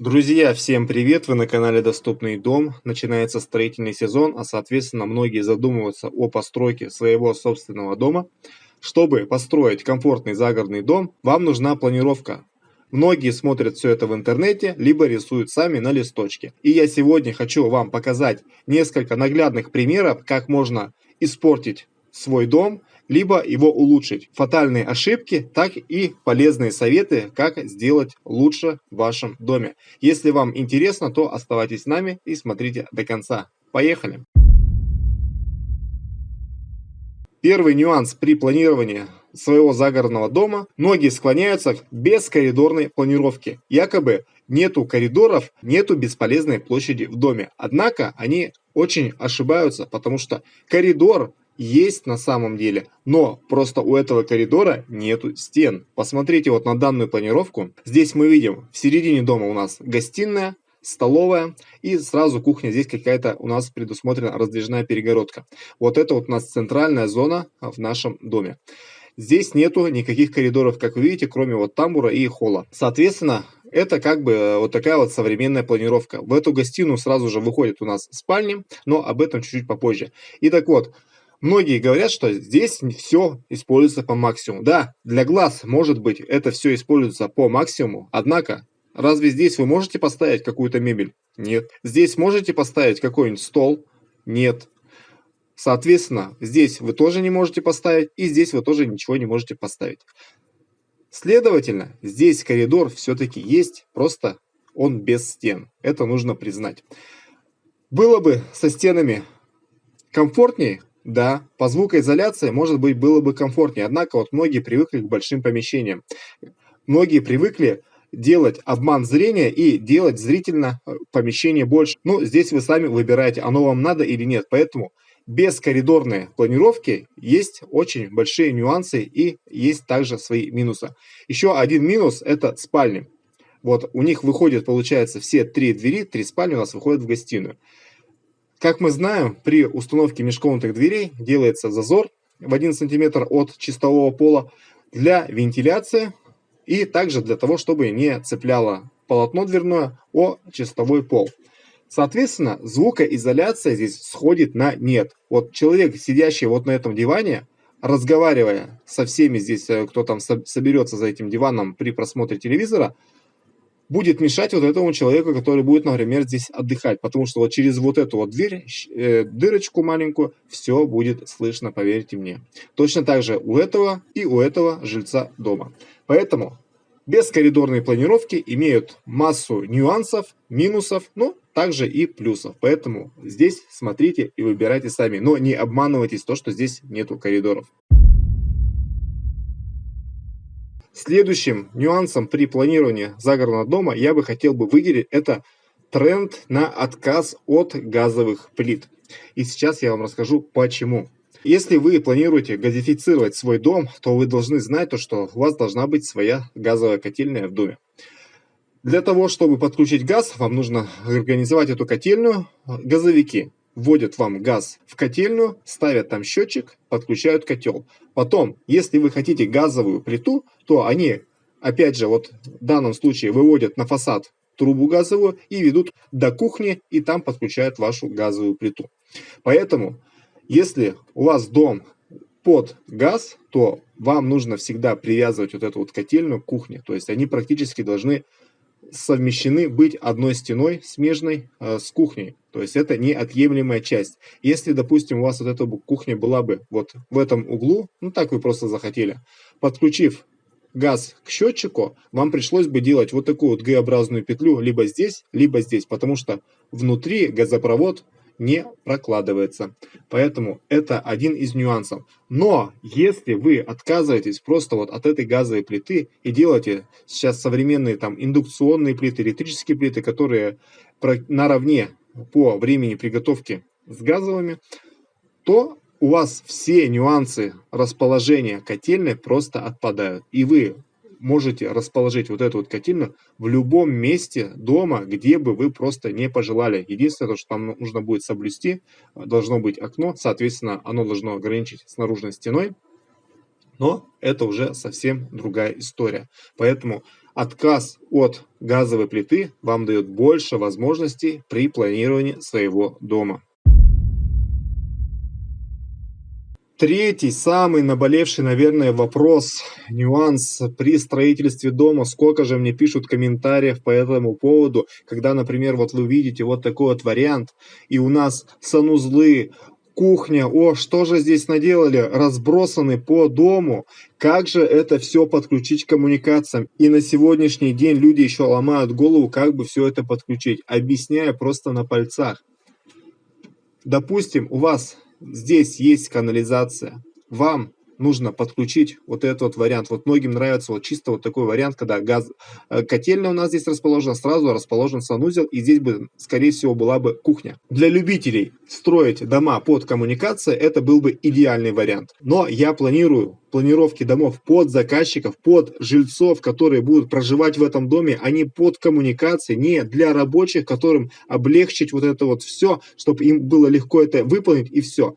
Друзья, всем привет! Вы на канале Доступный дом. Начинается строительный сезон, а соответственно многие задумываются о постройке своего собственного дома. Чтобы построить комфортный загородный дом, вам нужна планировка. Многие смотрят все это в интернете, либо рисуют сами на листочке. И я сегодня хочу вам показать несколько наглядных примеров, как можно испортить свой дом либо его улучшить. Фатальные ошибки, так и полезные советы, как сделать лучше в вашем доме. Если вам интересно, то оставайтесь с нами и смотрите до конца. Поехали! Первый нюанс при планировании своего загородного дома. Многие склоняются к бескоридорной планировке. Якобы нету коридоров, нету бесполезной площади в доме. Однако они очень ошибаются, потому что коридор есть на самом деле, но просто у этого коридора нету стен. Посмотрите вот на данную планировку. Здесь мы видим в середине дома у нас гостиная, столовая и сразу кухня. Здесь какая-то у нас предусмотрена раздвижная перегородка. Вот это вот у нас центральная зона в нашем доме. Здесь нету никаких коридоров, как вы видите, кроме вот тамбура и холла. Соответственно, это как бы э, вот такая вот современная планировка. В эту гостиную сразу же выходит у нас спальня, но об этом чуть-чуть попозже. И так вот, Многие говорят, что здесь все используется по максимуму. Да, для глаз, может быть, это все используется по максимуму, однако, разве здесь вы можете поставить какую-то мебель? Нет. Здесь можете поставить какой-нибудь стол? Нет. Соответственно, здесь вы тоже не можете поставить, и здесь вы тоже ничего не можете поставить. Следовательно, здесь коридор все-таки есть, просто он без стен. Это нужно признать. Было бы со стенами комфортнее, да, по звукоизоляции, может быть, было бы комфортнее, однако вот многие привыкли к большим помещениям. Многие привыкли делать обман зрения и делать зрительно э, помещение больше. Ну, здесь вы сами выбираете, оно вам надо или нет. Поэтому без коридорной планировки есть очень большие нюансы и есть также свои минусы. Еще один минус – это спальни. Вот у них выходит, получается, все три двери, три спальни у нас выходят в гостиную. Как мы знаем, при установке межкомнатных дверей делается зазор в 1 см от чистового пола для вентиляции и также для того, чтобы не цепляло полотно дверное о чистовой пол. Соответственно, звукоизоляция здесь сходит на нет. Вот человек, сидящий вот на этом диване, разговаривая со всеми здесь, э, кто там соберется за этим диваном при просмотре телевизора, будет мешать вот этому человеку, который будет, например, здесь отдыхать. Потому что вот через вот эту вот дверь, э, дырочку маленькую, все будет слышно, поверьте мне. Точно так же у этого и у этого жильца дома. Поэтому бескоридорные планировки имеют массу нюансов, минусов, но также и плюсов. Поэтому здесь смотрите и выбирайте сами. Но не обманывайтесь то, что здесь нету коридоров. Следующим нюансом при планировании загородного дома я бы хотел бы выделить это тренд на отказ от газовых плит. И сейчас я вам расскажу почему. Если вы планируете газифицировать свой дом, то вы должны знать, то, что у вас должна быть своя газовая котельная в доме. Для того, чтобы подключить газ, вам нужно организовать эту котельную. Газовики вводят вам газ в котельную, ставят там счетчик, подключают котел. Потом, если вы хотите газовую плиту, то они, опять же, вот в данном случае выводят на фасад трубу газовую и ведут до кухни, и там подключают вашу газовую плиту. Поэтому, если у вас дом под газ, то вам нужно всегда привязывать вот эту вот котельную к кухне. То есть они практически должны совмещены быть одной стеной смежной э, с кухней. То есть это неотъемлемая часть. Если, допустим, у вас вот эта кухня была бы вот в этом углу, ну так вы просто захотели, подключив газ к счетчику, вам пришлось бы делать вот такую вот Г-образную петлю либо здесь, либо здесь, потому что внутри газопровод не прокладывается. Поэтому это один из нюансов. Но если вы отказываетесь просто вот от этой газовой плиты и делаете сейчас современные там индукционные плиты, электрические плиты, которые наравне по времени приготовки с газовыми, то у вас все нюансы расположения котельной просто отпадают. И вы можете расположить вот эту вот котельную в любом месте дома, где бы вы просто не пожелали. Единственное, что там нужно будет соблюсти, должно быть окно, соответственно, оно должно ограничить с наружной стеной, но это уже совсем другая история. Поэтому отказ от газовой плиты вам дает больше возможностей при планировании своего дома. Третий, самый наболевший, наверное, вопрос, нюанс при строительстве дома. Сколько же мне пишут комментариев по этому поводу, когда, например, вот вы видите вот такой вот вариант, и у нас санузлы, кухня, о, что же здесь наделали, разбросаны по дому, как же это все подключить к коммуникациям. И на сегодняшний день люди еще ломают голову, как бы все это подключить, объясняя просто на пальцах. Допустим, у вас здесь есть канализация. Вам нужно подключить вот этот вот вариант. Вот многим нравится вот чисто вот такой вариант, когда газ, э, котельная у нас здесь расположена, сразу расположен санузел, и здесь бы, скорее всего, была бы кухня. Для любителей строить дома под коммуникации, это был бы идеальный вариант. Но я планирую планировки домов под заказчиков, под жильцов, которые будут проживать в этом доме, а не под коммуникации, не для рабочих, которым облегчить вот это вот все, чтобы им было легко это выполнить и все.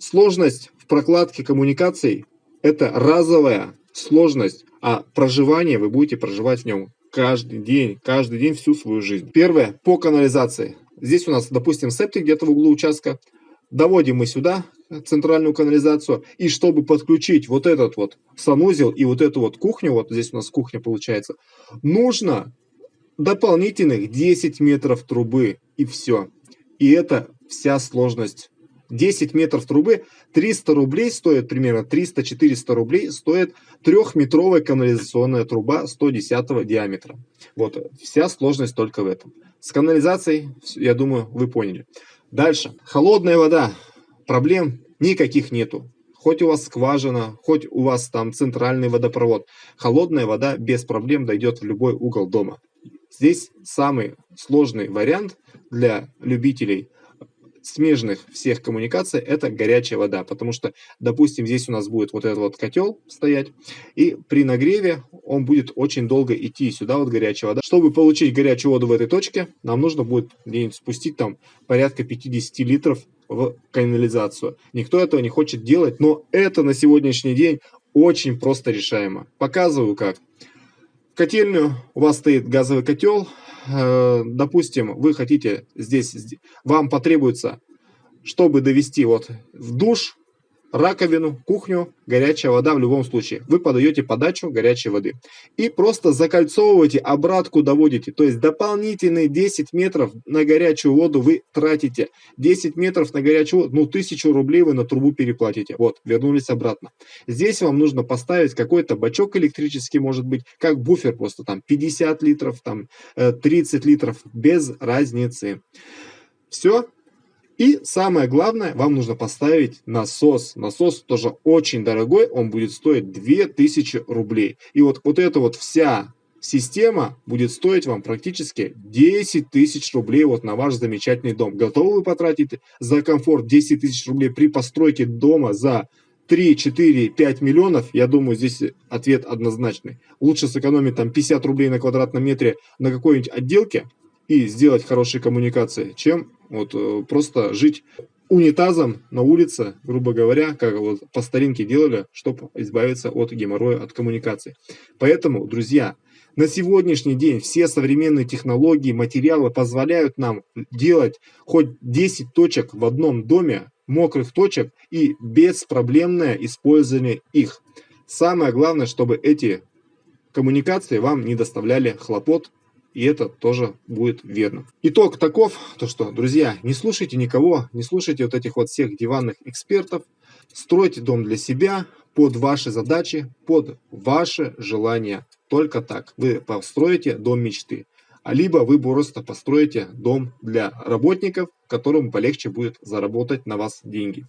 Сложность в прокладке коммуникаций это разовая сложность, а проживание вы будете проживать в нем каждый день, каждый день всю свою жизнь. Первое, по канализации. Здесь у нас, допустим, септик где-то в углу участка. Доводим мы сюда центральную канализацию. И чтобы подключить вот этот вот санузел и вот эту вот кухню, вот здесь у нас кухня получается, нужно дополнительных 10 метров трубы и все. И это вся сложность 10 метров трубы 300 рублей стоит примерно 300-400 рублей стоит трехметровая канализационная труба 110 диаметра. Вот вся сложность только в этом. С канализацией я думаю вы поняли. Дальше. Холодная вода. Проблем никаких нету. Хоть у вас скважина хоть у вас там центральный водопровод. Холодная вода без проблем дойдет в любой угол дома. Здесь самый сложный вариант для любителей смежных всех коммуникаций это горячая вода, потому что, допустим, здесь у нас будет вот этот вот котел стоять, и при нагреве он будет очень долго идти сюда вот горячая вода. Чтобы получить горячую воду в этой точке, нам нужно будет где-нибудь спустить там порядка 50 литров в канализацию. Никто этого не хочет делать, но это на сегодняшний день очень просто решаемо. Показываю как. Котельную у вас стоит газовый котел, Э, допустим, вы хотите здесь, вам потребуется, чтобы довести вот в душ, раковину, кухню, горячая вода в любом случае. Вы подаете подачу горячей воды. И просто закольцовываете, обратку доводите. То есть дополнительные 10 метров на горячую воду вы тратите. 10 метров на горячую воду, ну 1000 рублей вы на трубу переплатите. Вот, вернулись обратно. Здесь вам нужно поставить какой-то бачок электрический, может быть, как буфер просто там 50 литров, там 30 э, литров, без разницы. Все, и самое главное, вам нужно поставить насос. Насос тоже очень дорогой, он будет стоить 2000 рублей. И вот, вот эта вот вся система будет стоить вам практически 10 тысяч рублей вот на ваш замечательный дом. Готовы вы потратить за комфорт 10 тысяч рублей при постройке дома за 3, 4, 5 миллионов, я думаю, здесь ответ однозначный. Лучше сэкономить там 50 рублей на квадратном метре на какой-нибудь отделке и сделать хорошие коммуникации, чем вот э, просто жить унитазом на улице, грубо говоря, как вот по старинке делали, чтобы избавиться от геморроя, от коммуникации. Поэтому, друзья, на сегодняшний день все современные технологии, материалы позволяют нам делать хоть 10 точек в одном доме, мокрых точек и беспроблемное использование их. Самое главное, чтобы эти коммуникации вам не доставляли хлопот и это тоже будет верно. Итог таков, то что, друзья, не слушайте никого, не слушайте вот этих вот всех диванных экспертов, стройте дом для себя, под ваши задачи, под ваши желания. Только так вы построите дом мечты. А либо вы просто построите дом для работников, которым полегче будет заработать на вас деньги.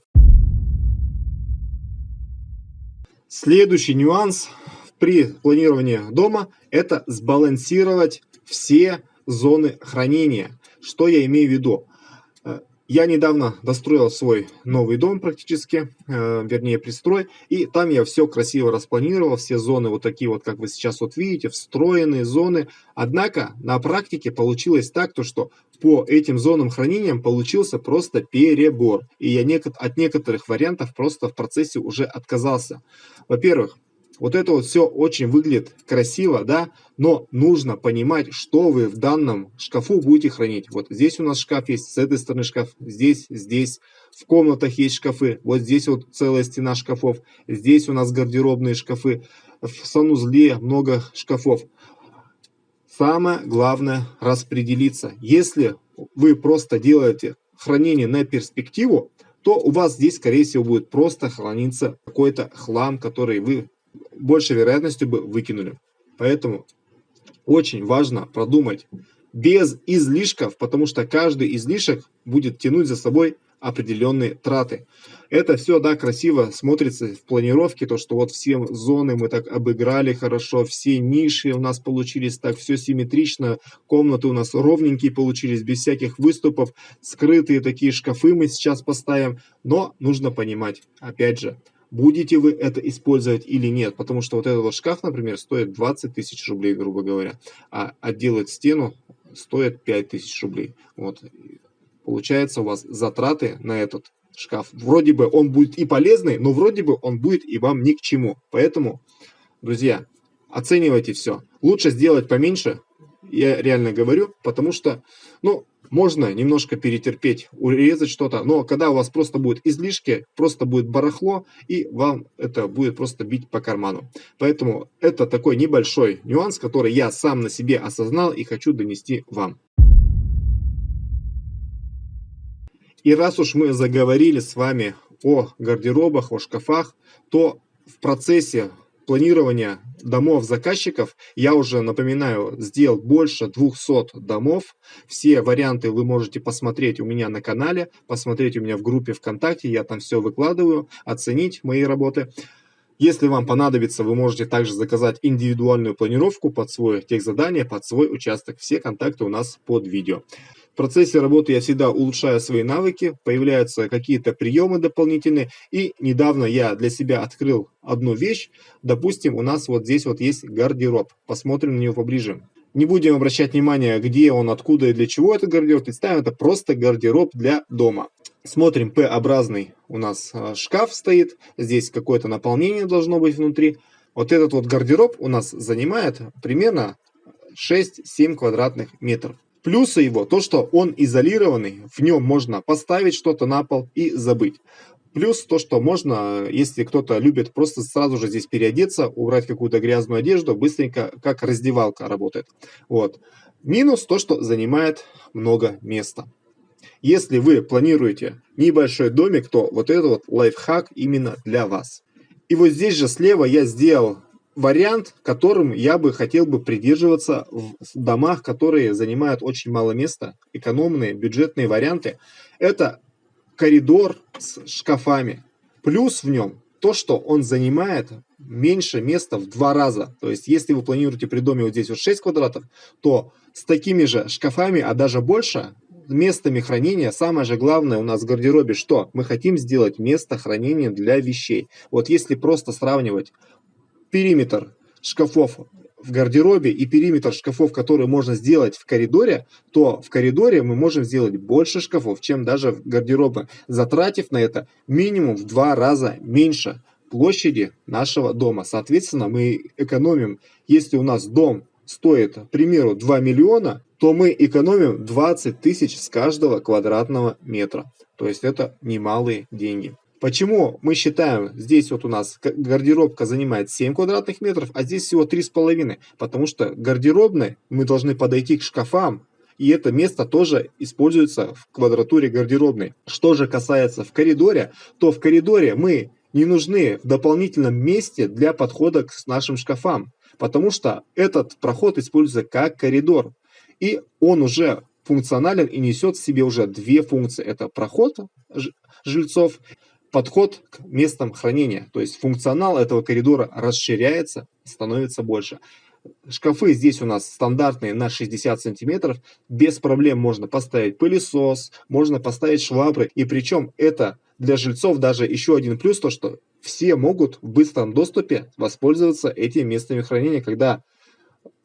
Следующий нюанс при планировании дома – это сбалансировать все зоны хранения. Что я имею в виду? Э, я недавно достроил свой новый дом практически, э, вернее пристрой, и там я все красиво распланировал, все зоны вот такие вот, как вы сейчас вот видите, встроенные зоны. Однако на практике получилось так, то что по этим зонам хранения получился просто перебор. И я от некоторых вариантов просто в процессе уже отказался. Во-первых, Вот это вот все очень выглядит красиво, да, но нужно понимать, что вы в данном шкафу будете хранить. Вот здесь у нас шкаф есть, с этой стороны шкаф, здесь, здесь. В комнатах есть шкафы, вот здесь вот целая стена шкафов, здесь у нас гардеробные шкафы, в санузле много шкафов. Самое главное распределиться. Если вы просто делаете хранение на перспективу, то у вас здесь, скорее всего, будет просто храниться какой-то хлам, который вы большей вероятностью бы выкинули. Поэтому очень важно продумать без излишков, потому что каждый излишек будет тянуть за собой определенные траты. Это все, да, красиво смотрится в планировке, то, что вот все зоны мы так обыграли хорошо, все ниши у нас получились так, все симметрично, комнаты у нас ровненькие получились, без всяких выступов, скрытые такие шкафы мы сейчас поставим, но нужно понимать, опять же, будете вы это использовать или нет, потому что вот этот вот шкаф, например, стоит 20 тысяч рублей, грубо говоря, а отделать стену стоит 5 тысяч рублей. Вот. Получается у вас затраты на этот шкаф. Вроде бы он будет и полезный, но вроде бы он будет и вам ни к чему. Поэтому, друзья, оценивайте все. Лучше сделать поменьше, я реально говорю, потому что, ну, можно немножко перетерпеть, урезать что-то, но когда у вас просто будет излишки, просто будет барахло, и вам это будет просто бить по карману. Поэтому это такой небольшой нюанс, который я сам на себе осознал и хочу донести вам. И раз уж мы заговорили с вами о гардеробах, о шкафах, то в процессе планирования домов заказчиков я уже, напоминаю, сделал больше 200 домов. Все варианты вы можете посмотреть у меня на канале, посмотреть у меня в группе ВКонтакте, я там все выкладываю, оценить мои работы. Если вам понадобится, вы можете также заказать индивидуальную планировку под свое техзадание, под свой участок. Все контакты у нас под видео. В процессе работы я всегда улучшаю свои навыки, появляются какие-то приемы дополнительные. И недавно я для себя открыл одну вещь. Допустим, у нас вот здесь вот есть гардероб. Посмотрим на него поближе. Не будем обращать внимание, где он, откуда и для чего этот гардероб. Представим, это просто гардероб для дома. Смотрим, П-образный у нас а, шкаф стоит. Здесь какое-то наполнение должно быть внутри. Вот этот вот гардероб у нас занимает примерно 6-7 квадратных метров. Плюсы его, то что он изолированный, в нем можно поставить что-то на пол и забыть. Плюс то, что можно, если кто-то любит просто сразу же здесь переодеться, убрать какую-то грязную одежду, быстренько, как раздевалка работает. Вот. Минус то, что занимает много места. Если вы планируете небольшой домик, то вот это вот лайфхак именно для вас. И вот здесь же слева я сделал вариант, которым я бы хотел бы придерживаться в домах, которые занимают очень мало места, экономные, бюджетные варианты, это коридор с шкафами. Плюс в нем то, что он занимает меньше места в два раза. То есть, если вы планируете при доме вот здесь вот 6 квадратов, то с такими же шкафами, а даже больше, местами хранения, самое же главное у нас в гардеробе, что? Мы хотим сделать место хранения для вещей. Вот если просто сравнивать периметр шкафов в гардеробе и периметр шкафов, которые можно сделать в коридоре, то в коридоре мы можем сделать больше шкафов, чем даже в гардеробе, затратив на это минимум в два раза меньше площади нашего дома. Соответственно, мы экономим, если у нас дом стоит, к примеру, 2 миллиона, то мы экономим 20 тысяч с каждого квадратного метра. То есть это немалые деньги. Почему мы считаем, здесь вот у нас гардеробка занимает 7 квадратных метров, а здесь всего 3,5? Потому что гардеробной мы должны подойти к шкафам, и это место тоже используется в квадратуре гардеробной. Что же касается в коридоре, то в коридоре мы не нужны в дополнительном месте для подхода к нашим шкафам, потому что этот проход используется как коридор. И он уже функционален и несет в себе уже две функции. Это проход жильцов подход к местам хранения. То есть функционал этого коридора расширяется, становится больше. Шкафы здесь у нас стандартные на 60 сантиметров. Без проблем можно поставить пылесос, можно поставить швабры. И причем это для жильцов даже еще один плюс, то что все могут в быстром доступе воспользоваться этими местами хранения, когда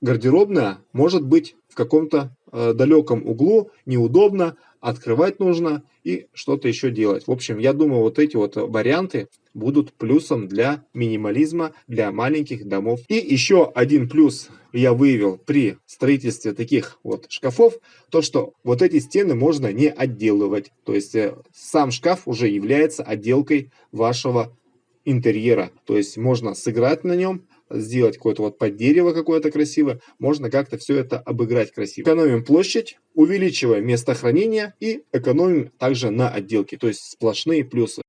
гардеробная может быть в каком-то э, далеком углу, неудобно, открывать нужно и что-то еще делать. В общем, я думаю, вот эти вот варианты будут плюсом для минимализма, для маленьких домов. И еще один плюс я выявил при строительстве таких вот шкафов, то что вот эти стены можно не отделывать. То есть э, сам шкаф уже является отделкой вашего интерьера. То есть можно сыграть на нем, сделать какое-то вот под дерево какое-то красивое, можно как-то все это обыграть красиво. Экономим площадь, увеличиваем место хранения и экономим также на отделке, то есть сплошные плюсы.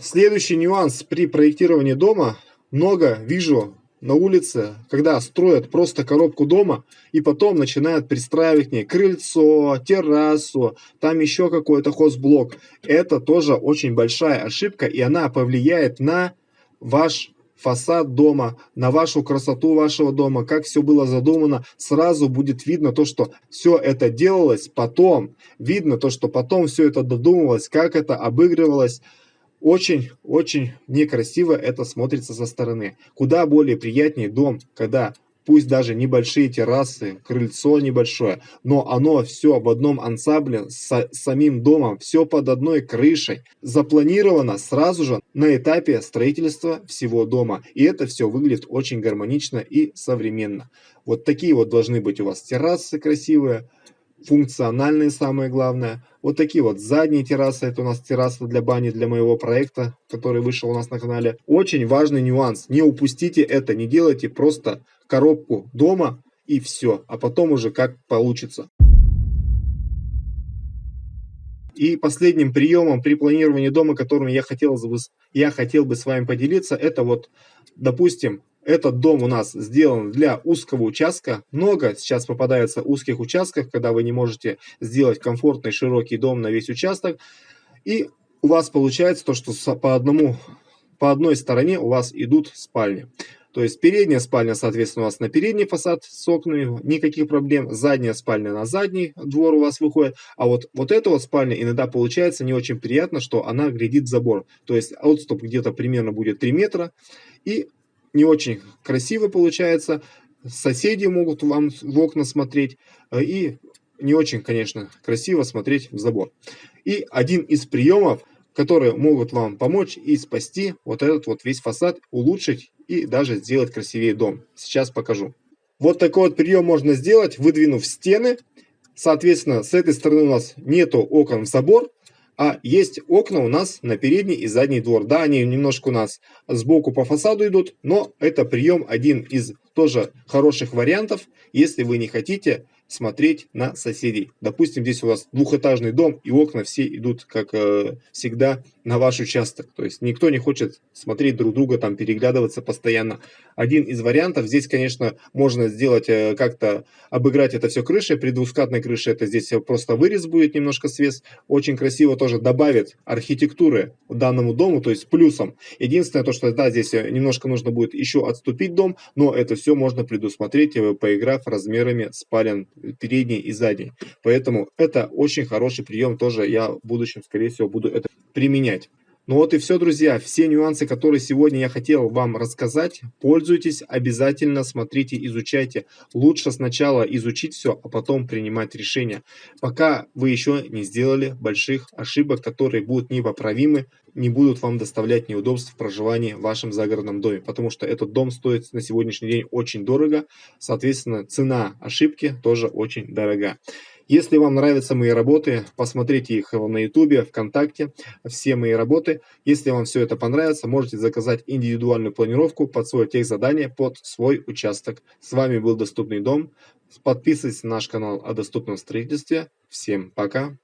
Следующий нюанс при проектировании дома. Много вижу на улице, когда строят просто коробку дома и потом начинают пристраивать к ней крыльцо, террасу, там еще какой-то хозблок. Это тоже очень большая ошибка и она повлияет на ваш фасад дома, на вашу красоту вашего дома, как все было задумано, сразу будет видно то, что все это делалось потом. Видно то, что потом все это додумывалось, как это обыгрывалось. Очень-очень некрасиво это смотрится со стороны. Куда более приятнее дом, когда пусть даже небольшие террасы, крыльцо небольшое, но оно все в одном ансамбле с самим домом, все под одной крышей, запланировано сразу же на этапе строительства всего дома. И это все выглядит очень гармонично и современно. Вот такие вот должны быть у вас террасы красивые, функциональные самое главное. Вот такие вот задние террасы, это у нас терраса для бани для моего проекта, который вышел у нас на канале. Очень важный нюанс, не упустите это, не делайте просто коробку дома и все, а потом уже как получится. И последним приемом при планировании дома, которым я хотел, бы, я хотел бы с вами поделиться, это вот, допустим, этот дом у нас сделан для узкого участка. Много сейчас попадается узких участков, когда вы не можете сделать комфортный широкий дом на весь участок. И у вас получается то, что по, одному, по одной стороне у вас идут спальни. То есть передняя спальня, соответственно, у вас на передний фасад с окнами, никаких проблем. Задняя спальня на задний двор у вас выходит. А вот, вот эта вот спальня иногда получается не очень приятно, что она глядит в забор. То есть отступ где-то примерно будет 3 метра. И не очень красиво получается. Соседи могут вам в окна смотреть. И не очень, конечно, красиво смотреть в забор. И один из приемов, которые могут вам помочь и спасти вот этот вот весь фасад, улучшить и даже сделать красивее дом. Сейчас покажу. Вот такой вот прием можно сделать, выдвинув стены. Соответственно, с этой стороны у нас нету окон в забор, а есть окна у нас на передний и задний двор. Да, они немножко у нас сбоку по фасаду идут, но это прием один из тоже хороших вариантов, если вы не хотите смотреть на соседей. Допустим, здесь у вас двухэтажный дом, и окна все идут, как э, всегда, на ваш участок. То есть никто не хочет смотреть друг друга, там переглядываться постоянно. Один из вариантов, здесь, конечно, можно сделать э, как-то, обыграть это все крышей. При двускатной крыше это здесь просто вырез будет немножко свес. Очень красиво тоже добавит архитектуры данному дому, то есть плюсом. Единственное то, что да, здесь немножко нужно будет еще отступить дом, но это все можно предусмотреть, э, поиграв размерами спален передний и задний. Поэтому это очень хороший прием, тоже я в будущем, скорее всего, буду это применять. Ну вот и все, друзья. Все нюансы, которые сегодня я хотел вам рассказать, пользуйтесь, обязательно смотрите, изучайте. Лучше сначала изучить все, а потом принимать решения. Пока вы еще не сделали больших ошибок, которые будут непоправимы, не будут вам доставлять неудобств в проживании в вашем загородном доме. Потому что этот дом стоит на сегодняшний день очень дорого. Соответственно, цена ошибки тоже очень дорога. Если вам нравятся мои работы, посмотрите их на YouTube, ВКонтакте, все мои работы. Если вам все это понравится, можете заказать индивидуальную планировку под свое техзадание, под свой участок. С вами был Доступный дом. Подписывайтесь на наш канал о доступном строительстве. Всем пока!